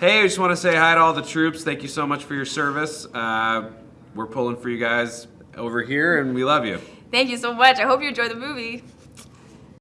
Hey, I just want to say hi to all the troops. Thank you so much for your service. Uh, we're pulling for you guys over here, and we love you. Thank you so much. I hope you enjoy the movie.